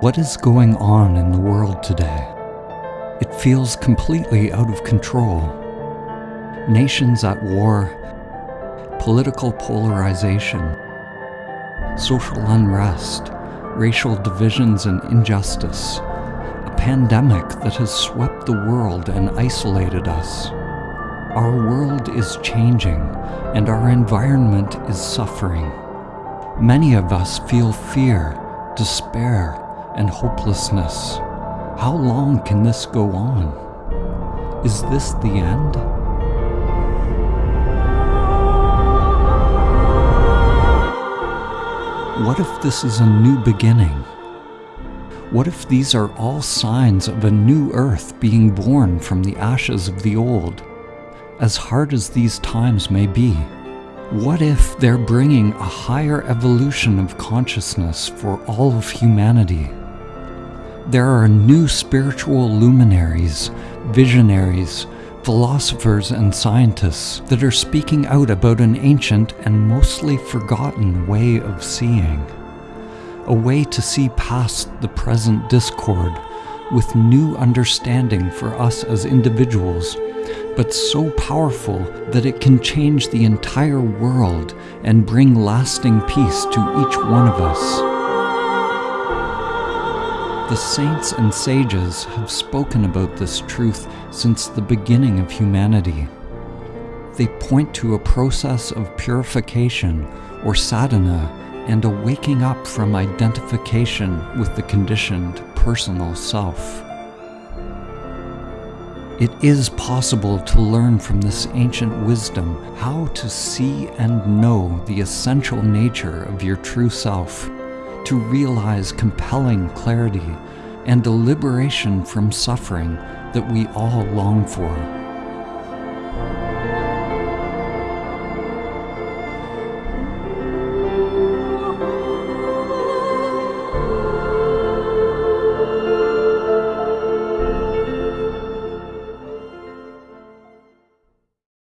What is going on in the world today? It feels completely out of control. Nations at war, political polarization, social unrest, racial divisions and injustice, a pandemic that has swept the world and isolated us. Our world is changing and our environment is suffering. Many of us feel fear, despair, and hopelessness. How long can this go on? Is this the end? What if this is a new beginning? What if these are all signs of a new earth being born from the ashes of the old? As hard as these times may be, what if they're bringing a higher evolution of consciousness for all of humanity? There are new spiritual luminaries, visionaries, philosophers and scientists that are speaking out about an ancient and mostly forgotten way of seeing. A way to see past the present discord with new understanding for us as individuals, but so powerful that it can change the entire world and bring lasting peace to each one of us. The saints and sages have spoken about this truth since the beginning of humanity. They point to a process of purification or sadhana and a waking up from identification with the conditioned personal self. It is possible to learn from this ancient wisdom how to see and know the essential nature of your true self to realize compelling clarity and a liberation from suffering that we all long for.